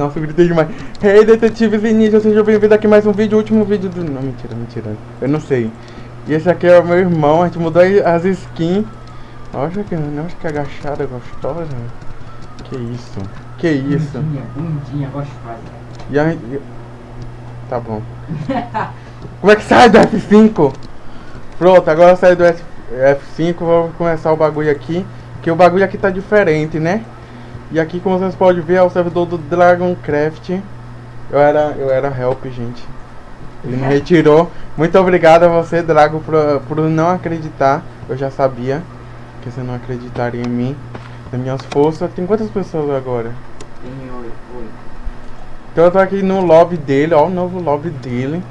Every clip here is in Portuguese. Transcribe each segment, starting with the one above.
Nossa, eu gritei demais. Hey, detetives e ninja, seja bem-vindo aqui mais um vídeo, último vídeo do... Não, mentira, mentira. Eu não sei. E esse aqui é o meu irmão, a gente mudou as skins. Nossa, que, nossa, que agachada gostosa. Que isso. Que isso. Bundinha, bundinha, gostosa. E a gente... Tá bom. Como é que sai do F5? Pronto, agora sai do F... F5, vou começar o bagulho aqui. Que o bagulho aqui tá diferente, né? E aqui, como vocês podem ver, é o servidor do Dragoncraft. Eu era, eu era help, gente. Ele me retirou. Muito obrigado a você, Drago, por, por não acreditar. Eu já sabia que você não acreditaria em mim, nas minhas forças. Tem quantas pessoas agora? Tem oito. Então eu tô aqui no lobby dele, ó, o novo lobby dele.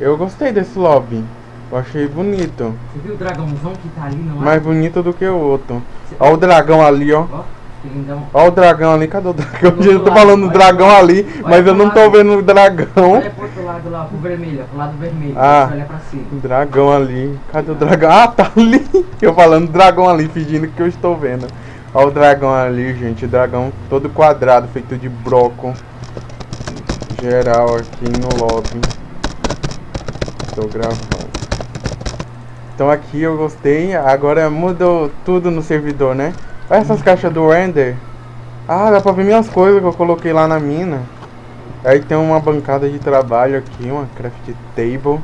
Eu gostei desse lobby. Eu achei bonito. Você viu o dragãozão que tá ali no lado? Mais bonito do que o outro. Ó o dragão ali, ó. Ó, lindão. Ó o dragão ali, cadê o dragão? Eu tô lado, falando do olha dragão pro ali, Olha mas eu não tô lado. vendo o dragão. Olha pro outro lado lá, pro vermelho, pro lado vermelho. Ah. Olha pra cima. O dragão ali. Cadê o dragão? Ah, tá ali. Eu falando dragão ali, fingindo que eu estou vendo. Ó o dragão ali, gente. O dragão todo quadrado, feito de broco. Geral aqui no lobby. Tô gravando. Então aqui eu gostei. Agora mudou tudo no servidor, né? Olha essas caixas do render. Ah, dá pra ver minhas coisas que eu coloquei lá na mina. Aí tem uma bancada de trabalho aqui, uma craft table.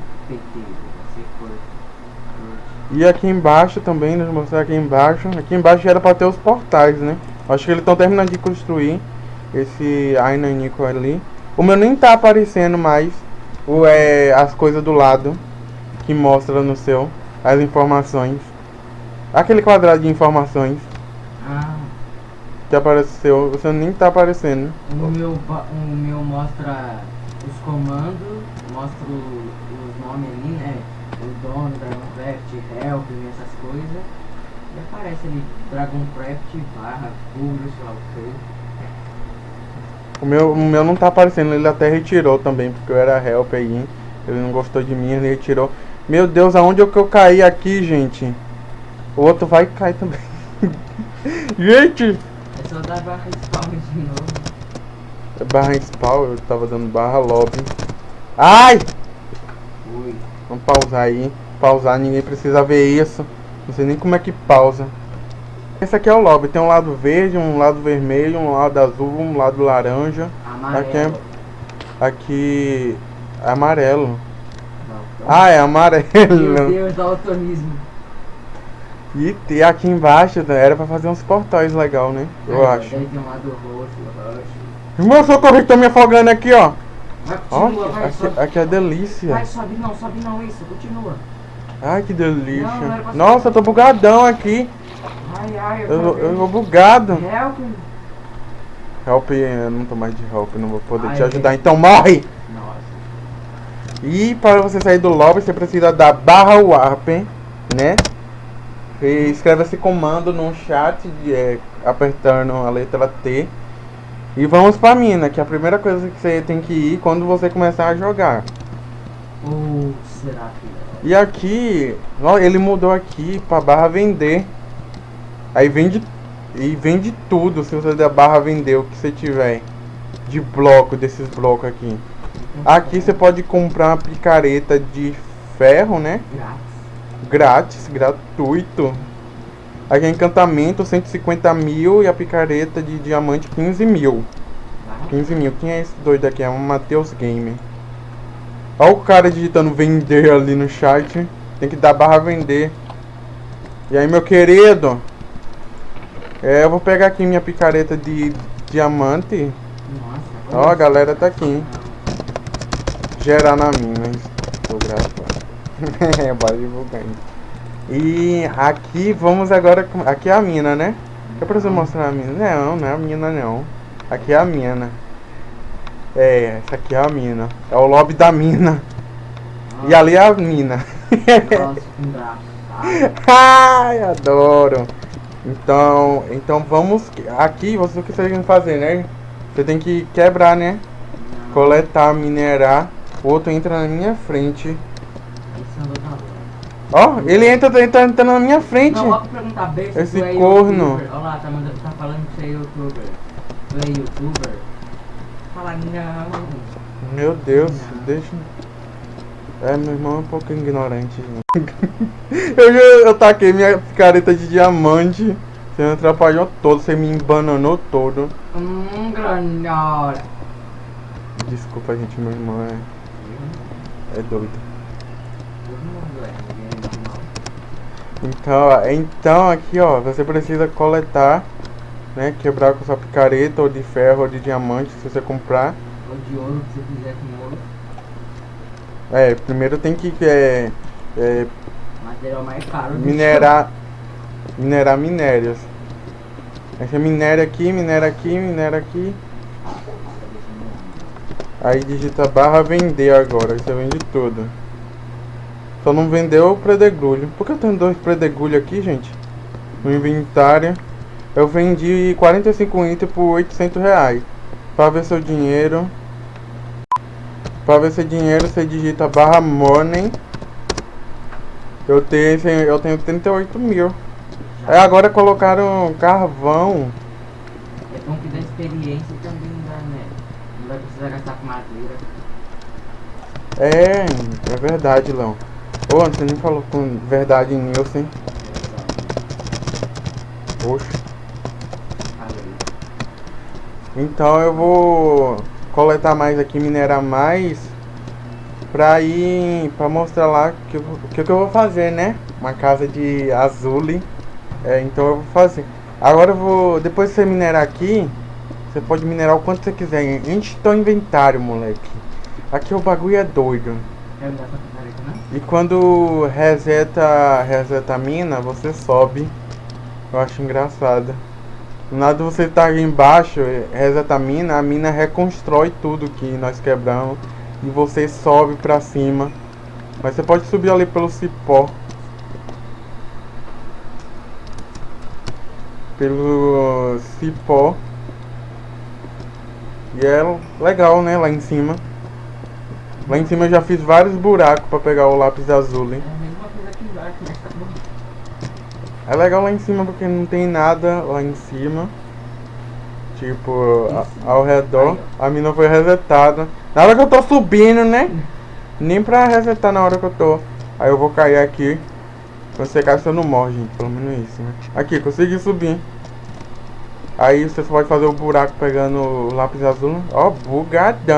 E aqui embaixo também, deixa eu mostrar aqui embaixo. Aqui embaixo era pra ter os portais, né? Acho que eles estão terminando de construir esse Ainanico ali. O meu nem tá aparecendo mais o, é, as coisas do lado que mostra no seu as informações. Aquele quadrado de informações que apareceu, você nem tá aparecendo. o meu, o meu mostra os comandos, mostra os nomes ali, né? O dono, Dragoncraft, Help, essas coisas. E aparece ali Dragoncraft barra Google, sei lá o que. O meu, o meu não tá aparecendo, ele até retirou também, porque eu era help aí. Ele não gostou de mim, ele retirou. Meu Deus, aonde é que eu caí aqui, gente? O outro vai cair também. gente! É só dar barra spawn de novo. É barra spawn, eu tava dando barra lobby. Ai! Ui. Vamos pausar aí. Pausar, ninguém precisa ver isso. Não sei nem como é que pausa. Esse aqui é o lobby. Tem um lado verde, um lado vermelho, um lado azul, um lado laranja. Amarelo. Aqui é Aqui é amarelo. Não, então- Ah, é amarelo. Meu Deus, daltonismo. E tem aqui embaixo né, era pra fazer uns portais legal, né? Eu Aí, acho. Tem um lado roxo, roxo. Irmão, socorro que tô me afogando aqui, ó. Continua, vai, aqui, sobe. aqui é delícia. Vai, sobe não, sobe não, isso, continua. Ai, que delícia. Não, não Nossa, eu tô bugadão aqui. Ai, ai, eu, Eu, eu vou bugado. Help. Help, eu não tô mais de help, não vou poder Ai, te ajudar. Então morre! Nossa. E para você sair do lobby, você precisa da barra warp, né? E escreve esse comando no chat, de, é, apertando a letra T. E vamos pra mina, que é a primeira coisa que você tem que ir quando você começar a jogar. Ou será que... E aqui, ó, ele mudou aqui pra barra vender. Aí vende e vende tudo se você der barra vender o que você tiver de bloco desses blocos aqui. Aqui você pode comprar uma picareta de ferro, né? Grátis. Grátis, gratuito. Aqui é encantamento 150 mil e a picareta de diamante 15 mil. Vai. 15 mil. Quem é esse doido aqui? É o Matheus Gamer. Olha o cara digitando vender ali no chat. Tem que dar barra vender. E aí, meu querido? É, eu vou pegar aqui minha picareta de diamante. Nossa. Ó, a galera tá aqui. Gerar na mina. Estou gravando. É, divulgar aí. E aqui vamos agora. com- Aqui é a mina, né? Eu preciso mostrar a mina. Não, não é a mina não. Aqui é a mina. É, essa aqui é a mina. É o lobby da mina. E ali é a mina. Nossa. Ai, adoro. Então, então vamos aqui, você o que você tem que fazer, né? Você tem que quebrar, né? Coletar, minerar. O outro entra na minha frente. Esse é o outro Ó, ele entra, entra, entra na minha frente. Não, ó pra perguntar bem se Esse tu é corno. Olha lá, tá, mandando, tá falando que você é youtuber. Tu é youtuber? falar não. Meu Deus, Não. deixa. É, meu irmão é um pouco ignorante. eu, já- eu taquei minha picareta de diamante. Você me atrapalhou todo, você me embananou todo. Hum, granola. Desculpa, gente, meu irmão é, é doido. Todo mundo é, ninguém é normal. Então, então aqui ó, você precisa coletar, né? Quebrar com sua picareta ou de ferro ou de diamante se você comprar. Ou de ouro, se você quiser com ouro. É, primeiro tem que é, é, Material mais caro. do minerar minerar minérios. Aí você minera aqui, minera aqui, minera aqui. Aí digita barra vender agora, você vende tudo. Só não vendeu o predegulho. Por que eu tenho dois predegulhos aqui, gente? No inventário. Eu vendi 45 itens por 800 reais. Pra ver seu dinheiro. Pra ver seu dinheiro, você digita barra money. Eu tenho, eu tenho 38 mil. É, agora colocaram carvão. É bom que dá experiência também dá, né? Não vai precisar gastar com madeira. É, é verdade, Léo. Ô, você nem falou com verdade, Nilson. Poxa. Falei. Então eu vou coletar mais aqui, minerar mais. Pra ir, pra mostrar lá que, o que, que eu vou fazer, né? Uma casa de azule. É, então eu vou fazer. Agora eu vou, depois que você minerar aqui, você pode minerar o quanto você quiser. Enche teu inventário, moleque. Aqui o bagulho é doido. E quando reseta, reseta a mina, você sobe. Eu acho engraçado. Do nada você tá aí embaixo, reseta a mina, a mina reconstrói tudo que nós quebramos. E você sobe pra cima. Mas você pode subir ali pelo cipó. Pelo cipó. E é legal, né? Lá em cima. Lá em cima eu já fiz vários buracos pra pegar o lápis azul, hein? É. É legal lá em cima porque não tem nada lá em cima. Tipo, a- ao redor. A mina foi resetada. Na hora que eu tô subindo, né? Nem pra resetar na hora que eu tô. Aí eu vou cair aqui. Você cai, você não morre, gente. Pelo menos isso, né? Aqui, consegui subir. Aí você só pode fazer o buraco pegando o lápis azul. Ó, bugadão!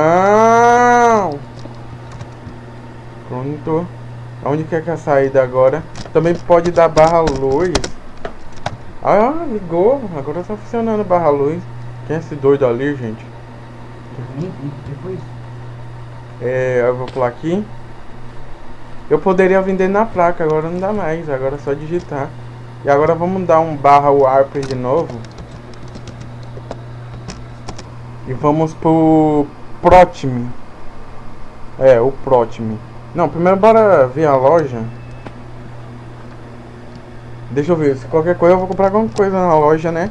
Pronto. Onde que é que é a saída agora? Também pode dar barra luz. Ah, ligou. Agora tá funcionando barra luz. Quem é esse doido ali, gente? Depois. É, eu vou pular aqui. Eu poderia vender na placa, agora não dá mais. Agora é só digitar. E agora vamos dar um barra warp de novo. E vamos pro Protime. É, o Protime. Não, primeiro bora ver a loja. Deixa eu ver, se qualquer coisa eu vou comprar alguma coisa na loja, né?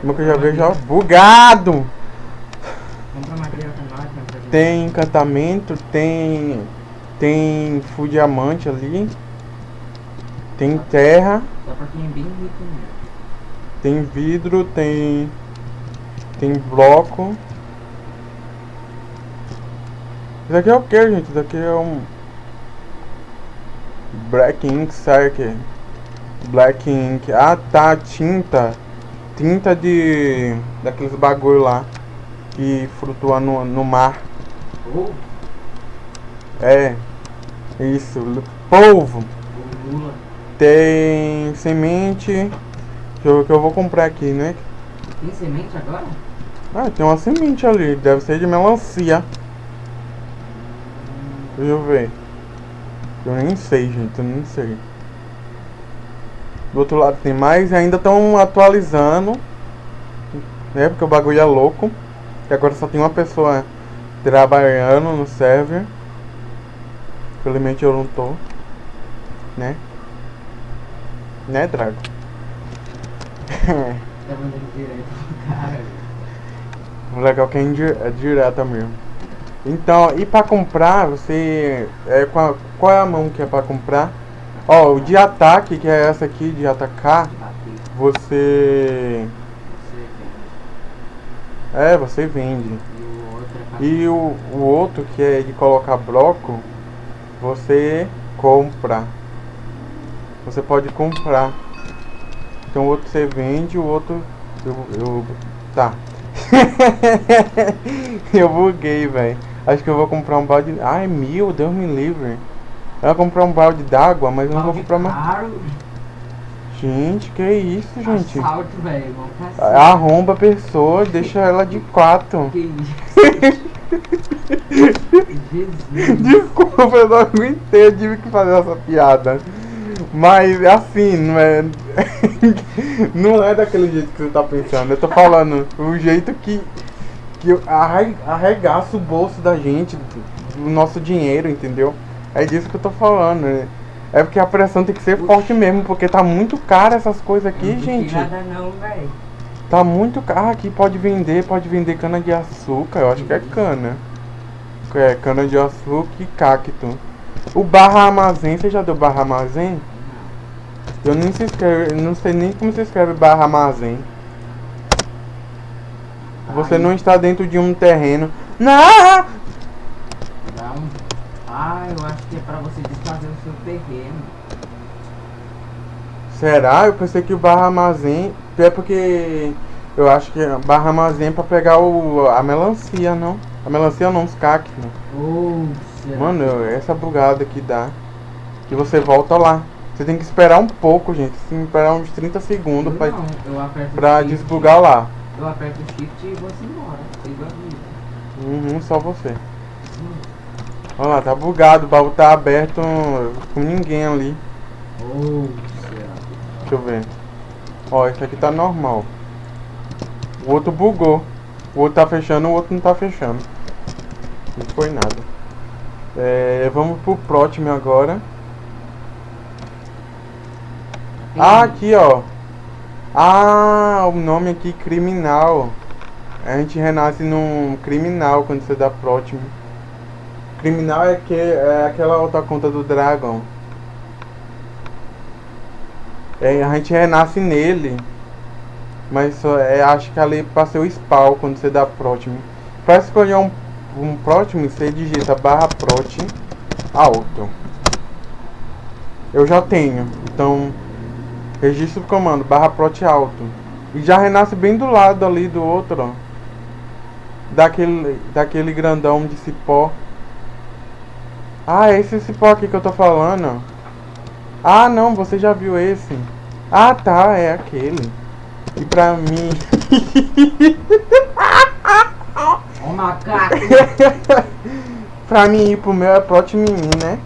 Como que eu já vejo, ó, bugado! Tem encantamento, tem. Tem full diamante ali. Tem terra, tem vidro, tem. Tem bloco. Isso aqui é o que, gente? Isso aqui é um. Black Ink Circle. Black Ink. Ah tá, tinta. Tinta de. daqueles bagulho lá. Que flutua no, no mar. Ou É. Isso. Polvo. Lula. Tem semente. Que eu, que eu vou comprar aqui, né? Tem semente agora? Ah, tem uma semente ali. Deve ser de melancia. Deixa eu ver. Eu nem sei, gente. Eu nem sei. Do outro lado tem mais. E ainda estão atualizando. Né? Porque o bagulho é louco. E agora só tem uma pessoa trabalhando no server. Felizmente eu não tô. Né? Né, Drago? Tá mandando direto cara. Legal que é, é direta mesmo. Então, e pra comprar, você. É, qual, qual é a mão que é pra comprar? Ó, o de ataque, que é essa aqui, de atacar, você. É, você vende. E o, o outro, que é de colocar bloco, você compra. Você pode comprar. Então o outro você vende, o outro. Eu. eu tá. eu buguei, velho. Acho que eu vou comprar um balde. Ai, mil, Deus me livre. Eu vou comprar um balde d'água, mas eu não vou comprar mais. Caro. Gente, que isso, gente? Assalto, velho. Arromba a pessoa, deixa ela de quatro. Que isso? Desculpa, eu não aguentei, eu tive que fazer essa piada. Mas é assim, não é. não é daquele jeito que você tá pensando. Eu tô falando o jeito que. que arregaça o bolso da gente, do nosso dinheiro, entendeu? É disso que eu tô falando. né? É porque a pressão tem que ser forte mesmo, porque tá muito caro essas coisas aqui, Não gente. nada não, velho. Tá muito caro. Ah, aqui pode vender, pode vender cana de açúcar. Eu acho que é cana. É, cana de açúcar e cacto. O barra armazém, você já deu barra armazém? Eu nem se escreve, não sei nem como se escreve barra armazém. Você não está dentro de um terreno. Não! Ah, eu acho que é pra você desfazer o seu terreno. Será? Eu pensei que o barra armazém é porque eu acho que barra armazém é pra pegar o, a melancia, não? A melancia não, os cactos. Será Mano, eu- essa bugada que dá. Que você volta lá. Você tem que esperar um pouco, gente. Tem que esperar uns 30 que- segundos pra, Não, eu pra shift, desbugar lá. Eu aperto o shift e vou embora. Uhum, só você. Hum. Olha lá, tá bugado, o baú tá aberto com ninguém ali. Será Deixa eu ver. Ó, esse aqui tá normal. O outro bugou. O outro tá fechando, o outro não tá fechando. Não foi nada. É, vamos pro próximo agora. Ah, aqui ó. Ah, o nome aqui criminal. A gente renasce num criminal quando você dá próximo. Criminal é, que, é aquela outra conta do Dragon. É, a gente renasce nele. Mas só, é, acho que ali pra ser o spawn quando você dá próximo. Pra escolher um, um você digita barra prot alto. Eu já tenho. Então, registro o comando barra prot alto. E já renasce bem do lado ali do outro, ó. Daquele, daquele grandão de cipó. Ah, é esse cipó aqui que eu tô falando. Ah, não, você já viu esse. Ah, tá, é aquele. E pra mim. Ó macaco! pra mim ir pro meu é plot mimi, né?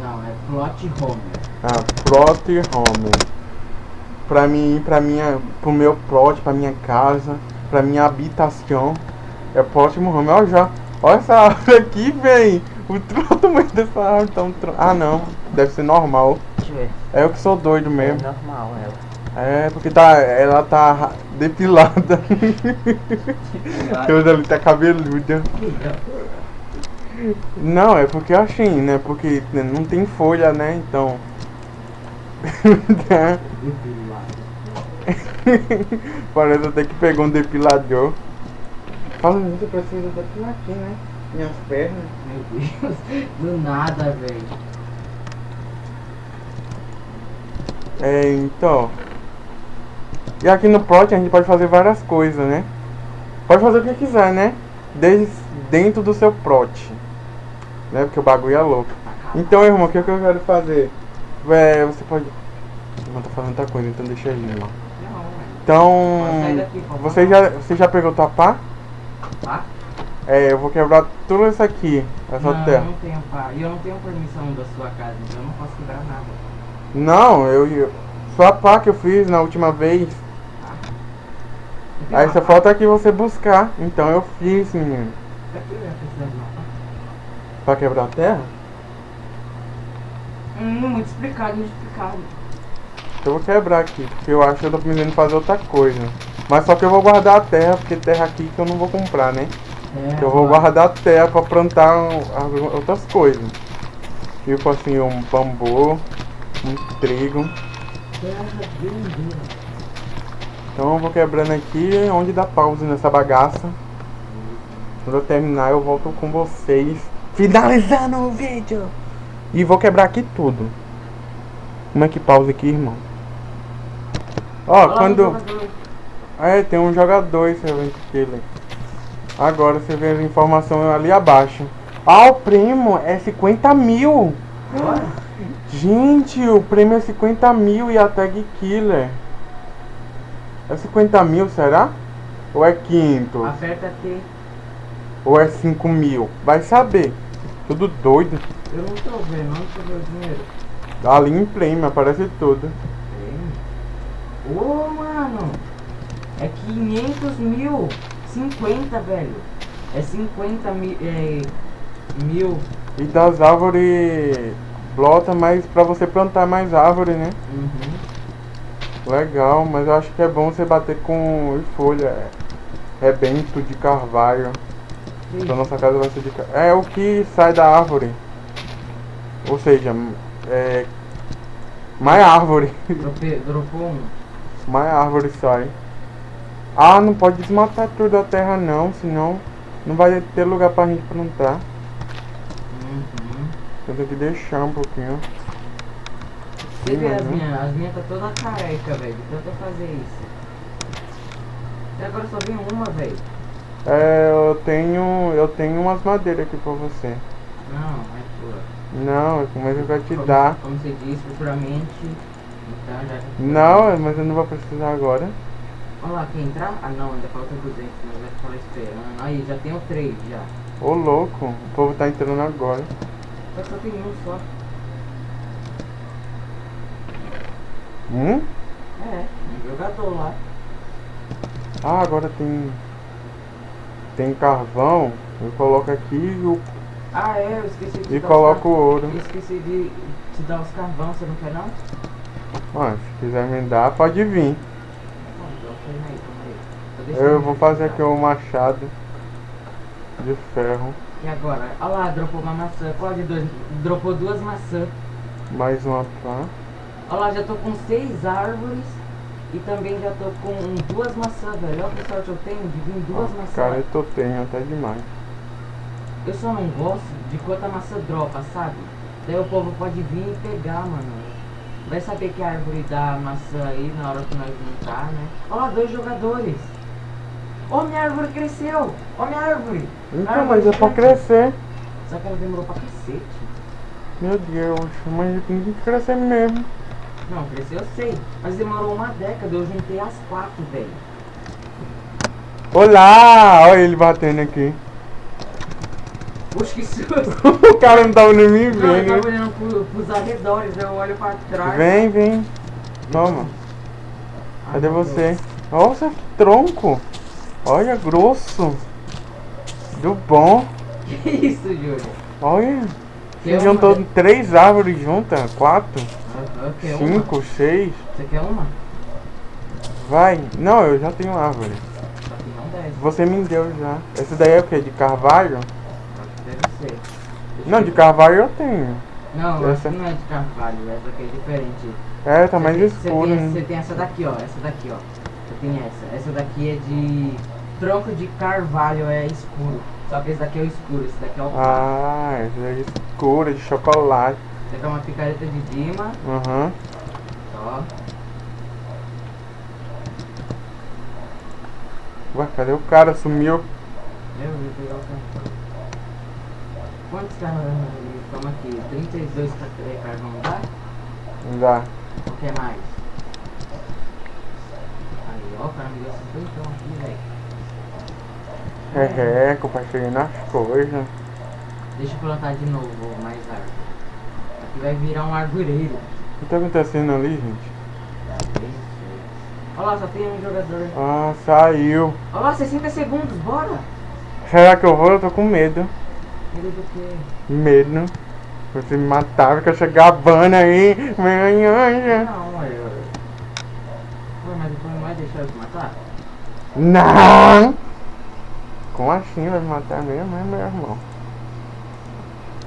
Não, é plot homer. Ah, plot home. Pra mim ir pra minha. pro meu plot, pra minha casa, pra minha habitação. É próximo home. Olha já. Olha essa árvore aqui, véi. O tamanho dessa árvore tão tro- Ah não, deve ser normal. Deixa eu ver. É eu que sou doido É mesmo. normal ela. É, porque tá, ela tá depilada. Toda ali tá cabeluda. Não, é porque assim, né? Porque né, não tem folha, né? Então. Parece até que pegou um depilador. Fala, você precisa depilar aqui, né? Minhas pernas. Meu Deus, do nada, velho. É, então. E aqui no plot a gente pode fazer várias coisas, né? Pode fazer o que quiser, né? Desde dentro do seu plot. Né? Porque o bagulho é louco. Então, irmão, o que, que eu quero fazer? É, você pode. Irmão, tá fazendo outra coisa, então deixa ele. Não, velho. Então. Daqui, Você já, você já pegou tua pá? Tá? É, eu vou quebrar tudo isso aqui, essa não, terra. não tenho. E eu não tenho permissão da sua casa, então eu não posso quebrar nada. Não, eu. eu só a pá que eu fiz na última vez. Eu tenho Aí só falta aqui você buscar. Então eu fiz, menino. Pra que eu ia precisar de uma pá? Pra quebrar a terra? Hum, muito explicado, muito explicado. Eu vou quebrar aqui, porque eu acho que eu tô pensando em fazer outra coisa. Mas só que eu vou guardar a terra, porque terra aqui que eu não vou comprar, né? É, Eu vou guardar a terra pra plantar as- outras coisas. Tipo assim, um bambu, um trigo. Então eu vou quebrando aqui onde dá pausa nessa bagaça. Quando eu terminar, eu volto com vocês. Finalizando o vídeo. E vou quebrar aqui tudo. Como é que pausa aqui, irmão? Ó, quando... É, tem um jogador esse evento killer. Agora você vê as informações ali abaixo. Ah, o prêmio é 50 mil. Gente, o prêmio é 50 mil e a tag killer. É 50 mil, será? Ou é quinto? Aperta aqui. Ou é 5 mil? Vai saber. Tudo doido. Eu não tô vendo, onde você vê o dinheiro? Ali em prêmio, aparece tudo. Ô, mano. É 500 mil. 50, velho. É 50 mil. É, mil. E das árvores blota mais pra você plantar mais árvore, né? Uhum. Legal, mas eu acho que é bom você bater com folha. É rebento de carvalho. Então nossa casa vai ser de ca- É o que sai da árvore. Ou seja, é. Mais árvore. Dropou um. Mais árvore sai. Ah, não pode desmatar tudo a terra não, senão não vai ter lugar pra gente plantar. Uhum. Eu tenho que deixar um pouquinho. Você vê mas as minhas, as minhas tá toda careca, velho, de tanto eu fazer isso. Até agora só vem uma, velho. É, eu tenho. Eu tenho umas madeiras aqui pra você. Não, é tua. Não, mas eu quero te Como- dar. Como você disse, futuramente. Então já. Não, mas eu não vou precisar agora. Olha lá, quer entrar? Ah não, ainda falta 200, mas vai ficar esperando. Aí, já tenho três já. Ô louco, o povo tá entrando agora. Só tem um só. Hum? É, um jogador lá. Ah, agora tem. Tem carvão. Eu coloco aqui e, o- Ah é, eu esqueci de e coloco o ouro. car- Esqueci de te dar os carvão, você não quer não? Ah, se quiser me dar, pode vir. Bom, então põe aí, põe aí. Tô deixando Eu vou fazer aqui um machado de ferro. E agora? Olha lá, dropou uma maçã. Qual de dois? Dropou duas maçãs. Mais uma pá. Olha lá, já tô com seis árvores. E também já tô com duas maçãs, velho. Olha que sorte eu tenho de vir duas maçãs. Cara, eu tô tenho até demais. Eu só não gosto de quanta maçã dropa, sabe? Daí o povo pode vir e pegar, mano. Vai saber que a árvore dá maçã aí na hora que nós juntar, né? Olha lá, dois jogadores. Ó, minha árvore cresceu! Ó, minha árvore! Então, Árvore mas é pra crescer. Só que ela demorou pra cacete. Meu Deus, mas tem que crescer mesmo. Não, cresceu eu sei. Mas demorou uma década, eu juntei as quatro, velho. Olá! Olha ele batendo aqui. Puxa, que susto! o cara não tava nem me Não, eu tava vendo. olhando pro, pros arredores, eu olho pra trás. Vem, vem. Toma. Ai, Cadê você? Nossa, que tronco. Olha, grosso. Do bom. Que isso, Júlio? Olha. Você uma juntou de- três árvores juntas? Quatro? Aham, quer uma? Cinco? Seis? Você quer uma? Vai. Não, eu já tenho árvore. Você me deu já. Essa daí é o que? De carvalho? Deve ser. Não, eu de carvalho eu tenho. Não, eu essa- não é de carvalho, essa aqui é diferente. É, tá mais escuro. Você tem, né? você tem essa daqui, ó. Essa daqui, ó. Tem essa. Essa daqui é de tronco de carvalho, é escuro. Só que esse daqui é o escuro, esse daqui é o claro. Ah, essa daí é escura, de chocolate. Esse daqui é uma picareta de Dima. Aham. Ó. Ué, cadê o cara? Sumiu. Eu vou pegar o carvão. Quantos carvão estamos aqui? 32 ca- é, carvão dá? Não dá. Ou quer mais? Aí, ó, o cara me deu 50 aqui, velho. É, é, compartilhando as coisas. Deixa eu plantar de novo mais árvore. Aqui vai virar um arvoreiro. O que tá acontecendo ali, gente? Olha lá, só tem um jogador. Ah, saiu. Olha lá, 60 segundos, bora! Será que eu vou? Eu tô com medo. Medo do quê? Medo. Você me matar, que eu chegar a bana aí. Manhã. Não, eu. Ué, mas depois não vai eu te matar? Não! Como assim vai me matar mesmo, é meu irmão?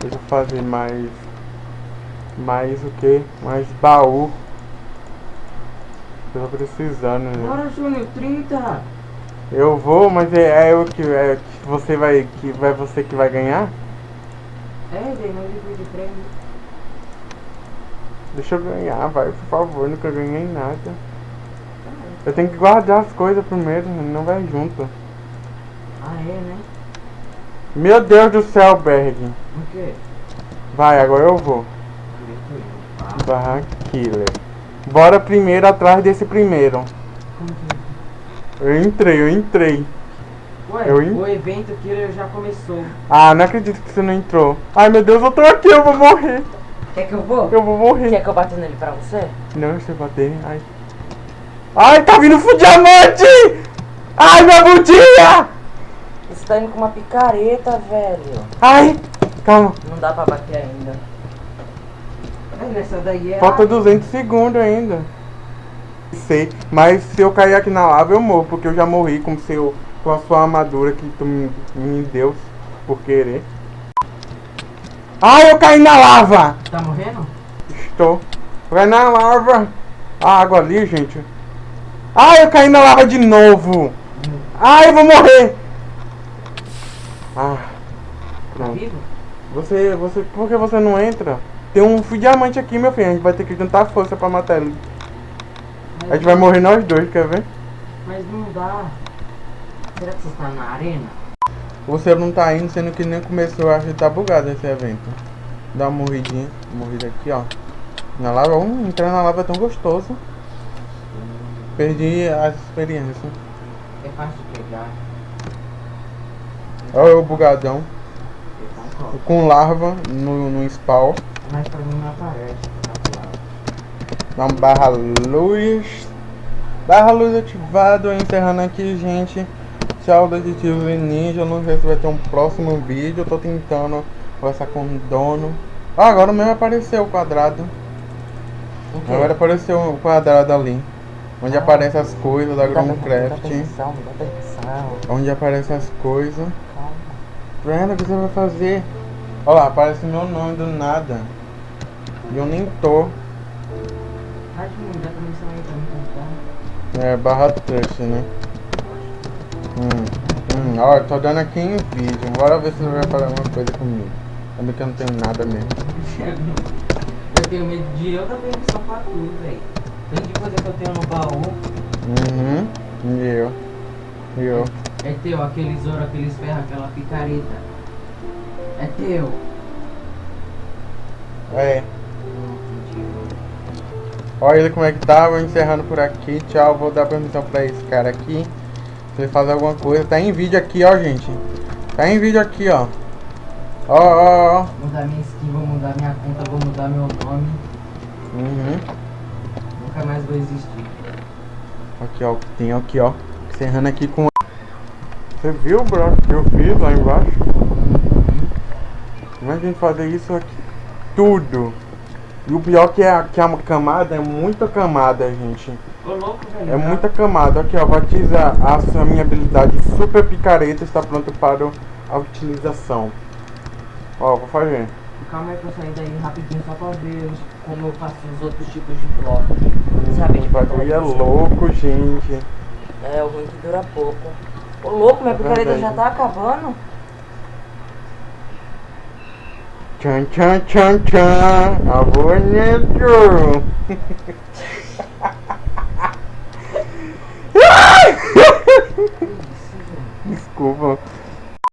Deixa eu fazer mais. Mais o que? Mais baú. Eu tô precisando, né? Bora, Júnior, 30! Eu vou, mas é, é eu que. É, você vai. que vai você que vai ganhar? É, dei livro de prêmio. Deixa eu ganhar, vai, por favor, nunca ganhei nada. Eu tenho que guardar as coisas primeiro, não vai junto. Ah, é, né? Meu Deus do céu, Berg. O quê? Vai, agora eu vou. Barra Killer. Bora primeiro atrás desse primeiro. como que... Eu entrei, eu entrei. Ué, Eu in- o evento Killer já começou. Ah, não acredito que você não entrou. Ai meu Deus, eu tô aqui, eu vou morrer. Quer que eu vou? Eu vou morrer. Quer que eu bata nele pra você? Não, eu bater. Ai. Ai, tá vindo o diamante! Ai, minha bundinha! Você tá indo com uma picareta, velho. Ai, calma. Não dá pra bater ainda. É, nessa daí é. Falta 200 segundos ainda. Sei, mas se eu cair aqui na lava eu morro, porque eu já morri com, seu, com a sua armadura que tu me, me deu por querer. Ai, eu caí na lava! Tá morrendo? Estou. Vai na lava. A água ali, gente. Ai, eu caí na lava de novo. Ai, eu vou morrer. Ah, Tá vivo? Você, você, por que você não entra? Tem um fio diamante aqui, meu filho. A gente vai ter que juntar força pra matar ele. Mas, A gente vai morrer nós dois, quer ver? Mas não dá. Será que você está na arena? Você não tá indo, sendo que nem começou, acho que tá bugado esse evento. Dá uma morridinha, morrida aqui, ó. Na lava, hum, entrar na lava é tão gostoso. Perdi as experiências. É fácil de pegar. Olha o bugadão. Com larva no, no spawn. Mas pra mim não aparece. Barra luz. Barra luz ativado. Encerrando aqui, gente. Tchau, detetives e ninja. Não sei se vai ter um próximo vídeo. Eu tô tentando conversar com o dono. Ah, agora mesmo apareceu o quadrado. O quê? Agora apareceu o quadrado ali. Onde aparecem as coisas da Gromcraft. Onde aparecem as coisas. Brenda, o que você vai fazer? Olha lá, aparece meu nome do nada. E eu nem tô. Tentar. É, barra trust, né? Hum, hum, ó, tô dando aqui em vídeo. Bora ver se você vai falar alguma coisa comigo. Ainda que eu não tenho nada mesmo. Eu tenho medo de eu dar permissão pra tudo, velho. Tanto de coisa que eu tenho no baú. Uhum. E eu. E eu. É teu, aqueles ouro, aqueles ferros, aquela picareta. É teu. É. Olha ele como é que tá. Vou encerrando por aqui. Tchau. Vou dar permissão pra esse cara aqui. Se ele fazer alguma coisa. Tá em vídeo aqui, ó, gente. Tá em vídeo aqui, ó. Ó, ó, ó. Mudar minha skin, vou mudar minha conta, vou mudar meu nome. Uhum. Nunca mais vou existir. Aqui, ó. o que Tem aqui, ó. Encerrando aqui com. Você viu, bro? Que eu fiz lá embaixo? Uhum. Imagina fazer isso aqui. Tudo. E o pior que é que a camada é muita camada, gente. Ô louco, velho. É muita camada. Aqui, ó. Batiza a sua minha habilidade super picareta está pronto para a utilização. Ó, vou fazer. Calma aí pra eu sair daí rapidinho só pra ver os- como eu faço os outros tipos de bloco. Sabe, O tipo, bagulho é louco, gente. É, o ruim que dura pouco. Ô louco, minha É picareta já tá acabando? Tchan, tchan, tchan, tchan. Ah, bonito. Desculpa.